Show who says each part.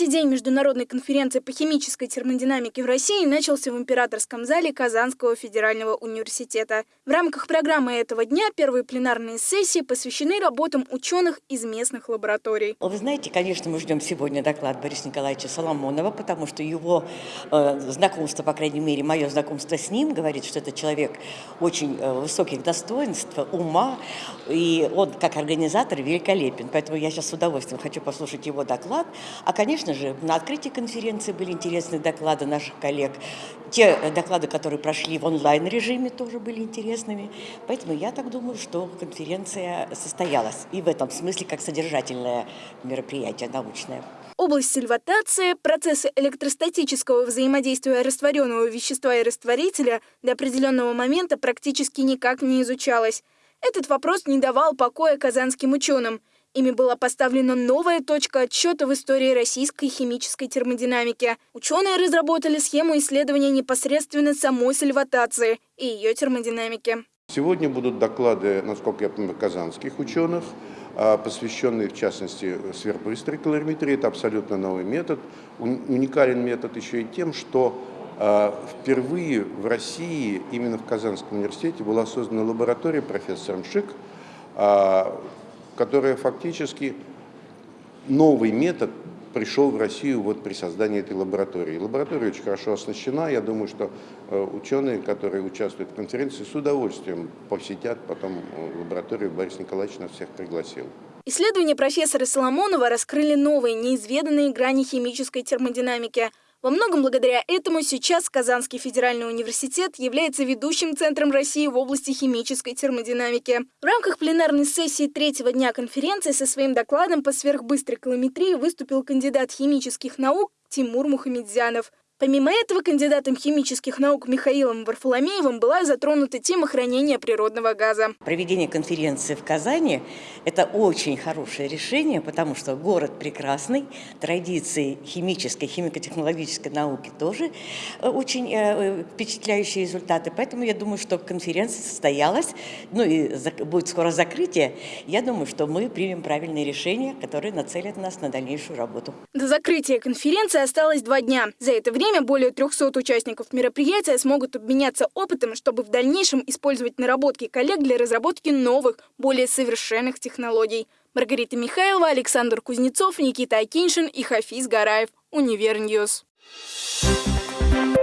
Speaker 1: Третий день международной конференции по химической термодинамике в России начался в Императорском зале Казанского федерального университета. В рамках программы этого дня первые пленарные сессии посвящены работам ученых из местных лабораторий.
Speaker 2: Вы знаете, конечно, мы ждем сегодня доклад Бориса Николаевича Соломонова, потому что его э, знакомство, по крайней мере, мое знакомство с ним, говорит, что это человек очень э, высоких достоинств, ума, и он как организатор великолепен. Поэтому я сейчас с удовольствием хочу послушать его доклад. А, конечно же, на открытии конференции были интересные доклады наших коллег. Те доклады, которые прошли в онлайн-режиме, тоже были интересными. Поэтому я так думаю, что конференция состоялась. И в этом смысле как содержательное мероприятие научное.
Speaker 1: Область сильватации, процессы электростатического взаимодействия растворенного вещества и растворителя до определенного момента практически никак не изучалась. Этот вопрос не давал покоя казанским ученым. Ими была поставлена новая точка отсчета в истории российской химической термодинамики. Ученые разработали схему исследования непосредственно самой сальватации и ее термодинамики.
Speaker 3: Сегодня будут доклады, насколько я понимаю, казанских ученых, а, посвященные, в частности, сверхбыстрой калориметрии. Это абсолютно новый метод. Уникален метод еще и тем, что а, впервые в России, именно в Казанском университете, была создана лаборатория профессором Шик, а, которая фактически новый метод пришел в Россию вот при создании этой лаборатории. Лаборатория очень хорошо оснащена. Я думаю, что э, ученые, которые участвуют в конференции, с удовольствием посетят потом э, лабораторию. Борис Николаевич нас всех пригласил.
Speaker 1: Исследования профессора Соломонова раскрыли новые, неизведанные грани химической термодинамики – во многом благодаря этому сейчас Казанский федеральный университет является ведущим центром России в области химической термодинамики. В рамках пленарной сессии третьего дня конференции со своим докладом по сверхбыстрой калометрии выступил кандидат химических наук Тимур Мухамедзянов. Помимо этого, кандидатом химических наук Михаилом Варфоломеевым была затронута тема хранения природного газа.
Speaker 2: Проведение конференции в Казани – это очень хорошее решение, потому что город прекрасный, традиции химической, химико-технологической науки тоже э, очень э, впечатляющие результаты. Поэтому я думаю, что конференция состоялась, ну и будет скоро закрытие. Я думаю, что мы примем правильные решения, которые нацелят нас на дальнейшую работу.
Speaker 1: До закрытия конференции осталось два дня. За это время время более 300 участников мероприятия смогут обменяться опытом, чтобы в дальнейшем использовать наработки коллег для разработки новых, более совершенных технологий. Маргарита Михайлова, Александр Кузнецов, Никита Акиншин и Хафиз Гараев. Универ News. Thank